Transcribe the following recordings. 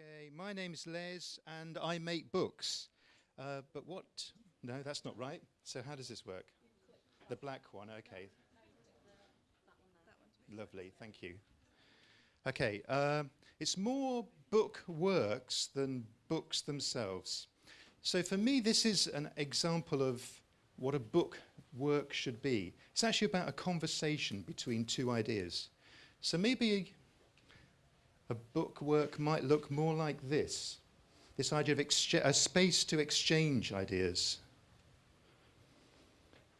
Okay, my name's Les and I make books. Uh, but what? No, that's not right. So how does this work? The black one, okay. Lovely, thank you. Okay, uh, it's more book works than books themselves. So for me, this is an example of what a book work should be. It's actually about a conversation between two ideas. So maybe a book work might look more like this. This idea of a space to exchange ideas.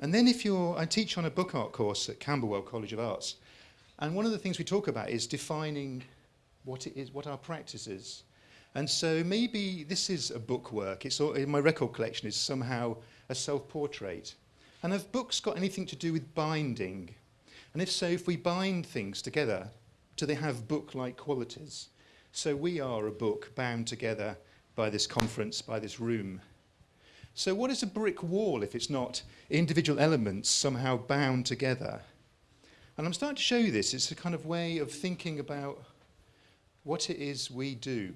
And then if you're, I teach on a book art course at Camberwell College of Arts, and one of the things we talk about is defining what it is, what our practice is. And so maybe this is a book work. It's all, my record collection is somehow a self-portrait. And have books got anything to do with binding? And if so, if we bind things together, do they have book-like qualities? So we are a book bound together by this conference, by this room. So what is a brick wall if it's not individual elements somehow bound together? And I'm starting to show you this. It's a kind of way of thinking about what it is we do.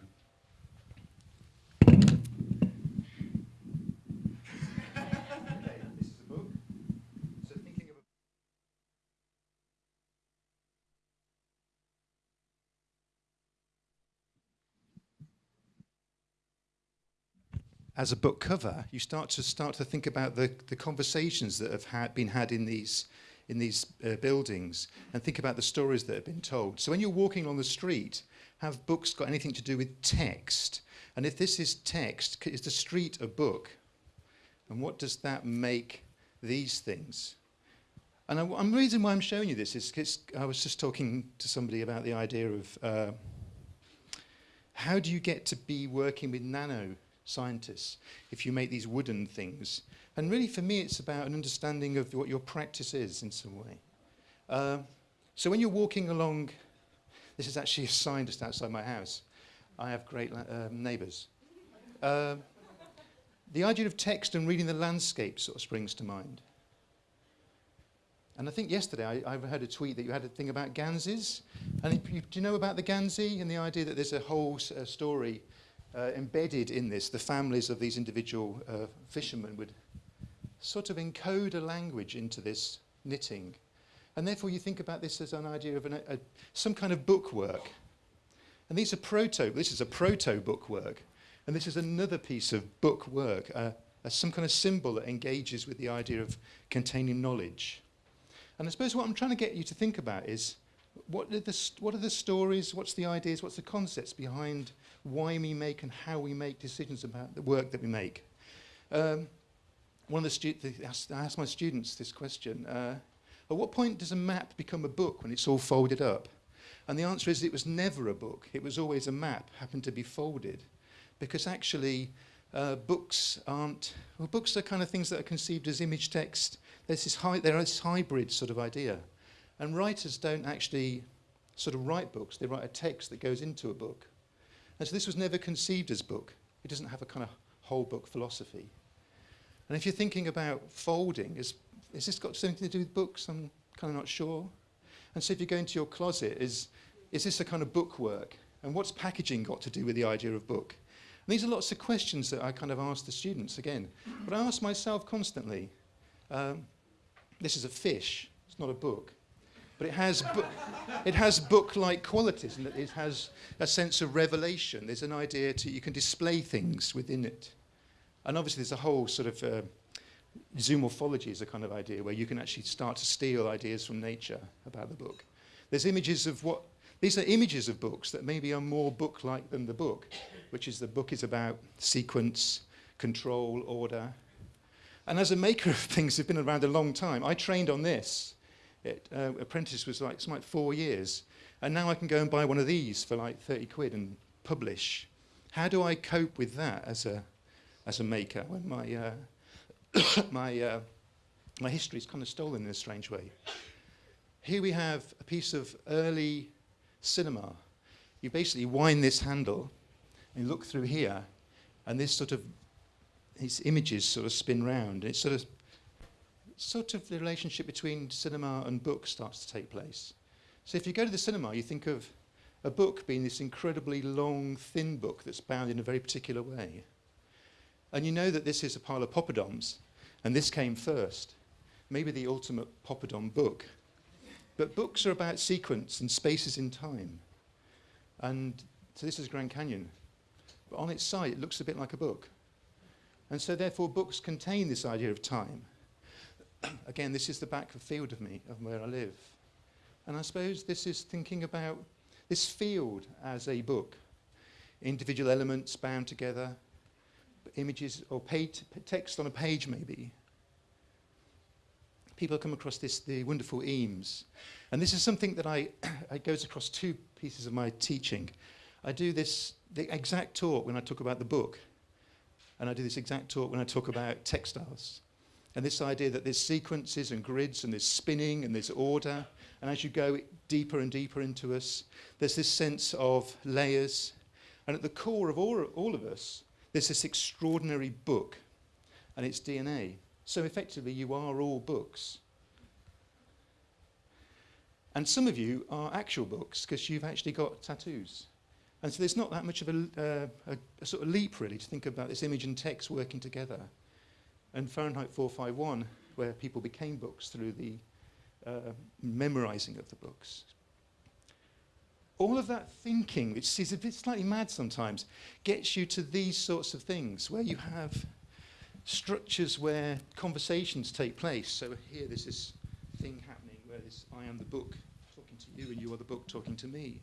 As a book cover, you start to start to think about the, the conversations that have had, been had in these in these uh, buildings and think about the stories that have been told. So when you're walking on the street, have books got anything to do with text? And if this is text, is the street a book? And what does that make these things? And I, I'm, the reason why I'm showing you this is because I was just talking to somebody about the idea of uh, how do you get to be working with nano scientists if you make these wooden things. And really for me it's about an understanding of what your practice is in some way. Uh, so when you're walking along, this is actually a sign just outside my house. I have great uh, neighbours. Uh, the idea of text and reading the landscape sort of springs to mind. And I think yesterday I, I heard a tweet that you had a thing about ganseys. And you, do you know about the gansey and the idea that there's a whole uh, story uh, embedded in this, the families of these individual uh, fishermen would sort of encode a language into this knitting. And therefore you think about this as an idea of an, a, some kind of bookwork. And these are proto, this is a proto bookwork. And this is another piece of book work, uh, some kind of symbol that engages with the idea of containing knowledge. And I suppose what I'm trying to get you to think about is what are the, what are the stories, what's the ideas, what's the concepts behind why we make and how we make decisions about the work that we make. Um, one of the students, I asked my students this question, uh, at what point does a map become a book when it's all folded up? And the answer is it was never a book. It was always a map, happened to be folded. Because actually, uh, books aren't, well, books are kind of things that are conceived as image text. There's this, hi there is this hybrid sort of idea. And writers don't actually sort of write books, they write a text that goes into a book. And so this was never conceived as book. It doesn't have a kind of whole book philosophy. And if you're thinking about folding, is, is this got something to do with books? I'm kind of not sure. And so if you go into your closet, is, is this a kind of bookwork? And what's packaging got to do with the idea of book? And these are lots of questions that I kind of ask the students again. But I ask myself constantly, um, this is a fish, it's not a book. But it has, it has book-like qualities and it has a sense of revelation. There's an idea to, you can display things within it. And obviously there's a whole sort of, uh, zoomorphology is a kind of idea where you can actually start to steal ideas from nature about the book. There's images of what, these are images of books that maybe are more book-like than the book, which is the book is about sequence, control, order. And as a maker of things who've been around a long time, I trained on this it, uh, apprentice was like, like four years. And now I can go and buy one of these for like 30 quid and publish. How do I cope with that as a, as a maker when my, uh, my, uh, my history is kind of stolen in a strange way? Here we have a piece of early cinema. You basically wind this handle and look through here and this sort of, these images sort of spin round. It sort of sort of the relationship between cinema and book starts to take place. So if you go to the cinema, you think of a book being this incredibly long, thin book that's bound in a very particular way. And you know that this is a pile of poppadoms, and this came first. Maybe the ultimate poppadom book. But books are about sequence and spaces in time. And so this is Grand Canyon. But on its side, it looks a bit like a book. And so therefore, books contain this idea of time. Again, this is the back of field of me, of where I live. And I suppose this is thinking about this field as a book. Individual elements bound together, images or text on a page maybe. People come across this, the wonderful Eames. And this is something that I, it goes across two pieces of my teaching. I do this, the exact talk when I talk about the book. And I do this exact talk when I talk about textiles. And this idea that there's sequences and grids and there's spinning and there's order. And as you go deeper and deeper into us, there's this sense of layers. And at the core of all, all of us, there's this extraordinary book and its DNA. So effectively, you are all books. And some of you are actual books because you've actually got tattoos. And so there's not that much of a, uh, a, a, sort of leap, really, to think about this image and text working together. And Fahrenheit 451, where people became books through the uh, memorizing of the books, all of that thinking, which is a bit slightly mad sometimes, gets you to these sorts of things where you have structures where conversations take place. So here there's this thing happening where this I am the book talking to you and you are the book talking to me.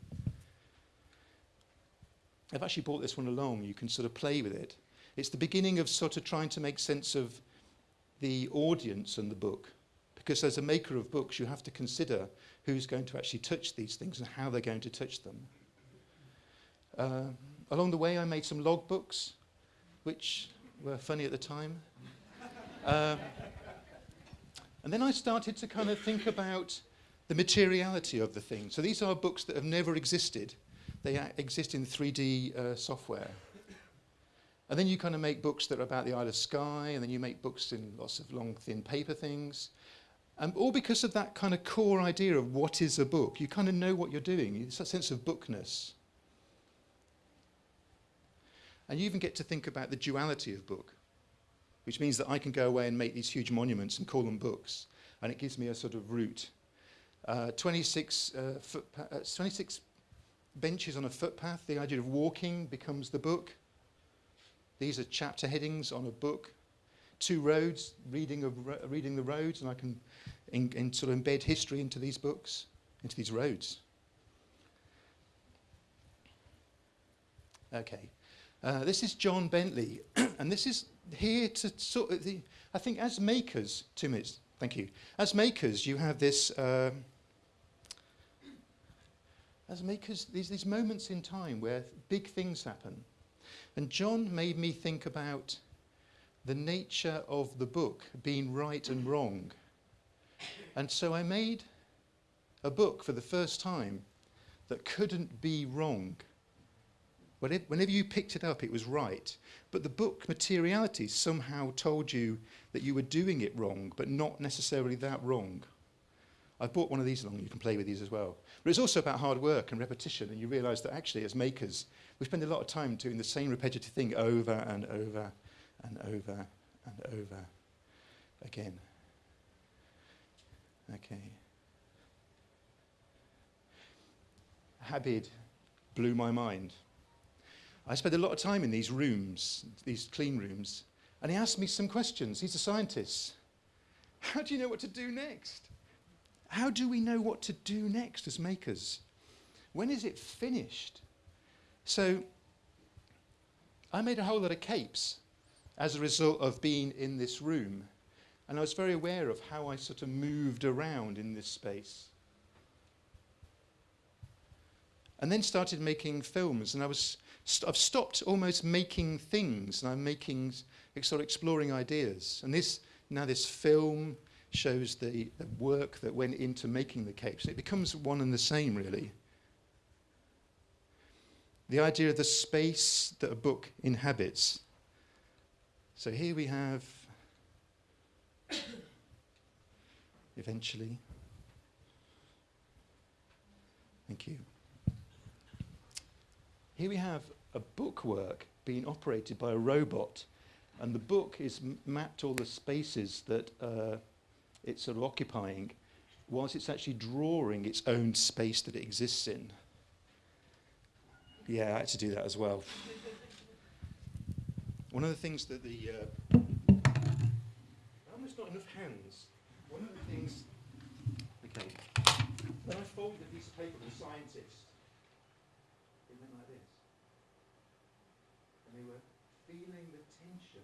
I've actually brought this one along. You can sort of play with it. It's the beginning of sort of trying to make sense of the audience and the book. Because as a maker of books, you have to consider who's going to actually touch these things and how they're going to touch them. Uh, along the way, I made some logbooks, which were funny at the time. Uh, and then I started to kind of think about the materiality of the thing. So these are books that have never existed. They exist in 3D uh, software. And then you kind of make books that are about the Isle of Skye, and then you make books in lots of long, thin paper things. Um, all because of that kind of core idea of what is a book. You kind of know what you're doing. It's a sense of bookness. And you even get to think about the duality of book, which means that I can go away and make these huge monuments and call them books. And it gives me a sort of route. Uh, 26, uh, uh, 26 benches on a footpath, the idea of walking becomes the book. These are chapter headings on a book. Two roads, reading, of, reading the roads, and I can in, in sort of embed history into these books, into these roads. Okay. Uh, this is John Bentley, and this is here to sort of the, I think as makers, two minutes, thank you. As makers, you have this, uh, as makers, these, these moments in time where big things happen. And John made me think about the nature of the book being right and wrong. And so I made a book for the first time that couldn't be wrong. Whenever you picked it up, it was right. But the book materiality somehow told you that you were doing it wrong, but not necessarily that wrong. I brought one of these along. You can play with these as well. But it's also about hard work and repetition, and you realise that actually, as makers, we spend a lot of time doing the same repetitive thing over and over and over and over again. Okay. Habib blew my mind. I spent a lot of time in these rooms, these clean rooms, and he asked me some questions. He's a scientist. How do you know what to do next? How do we know what to do next as makers? When is it finished? So I made a whole lot of capes as a result of being in this room. And I was very aware of how I sort of moved around in this space. And then started making films, and I was st I've stopped almost making things, and I'm making sort of exploring ideas. And this now this film shows the, the work that went into making the capes. It becomes one and the same, really. The idea of the space that a book inhabits. So here we have eventually. Thank you. here we have a bookwork being operated by a robot, and the book is mapped all the spaces that uh, it's sort of occupying, whilst it's actually drawing its own space that it exists in. Yeah, I had to do that as well. One of the things that the uh, almost not enough hands. One of the things. Okay. When I folded a piece of paper with a scientist, it went like this, and they were feeling the tension.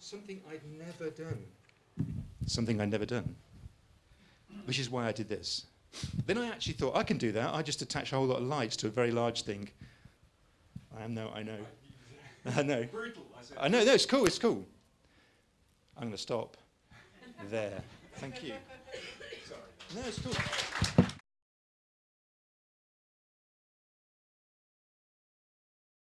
Something I'd never done. Something I'd never done. Which is why I did this. Then I actually thought I can do that. I just attach a whole lot of lights to a very large thing. I no, I know. I know. Brutal, I. I know, no, it's cool, it's cool. I'm going to stop there. Thank you. Sorry. No, it's cool.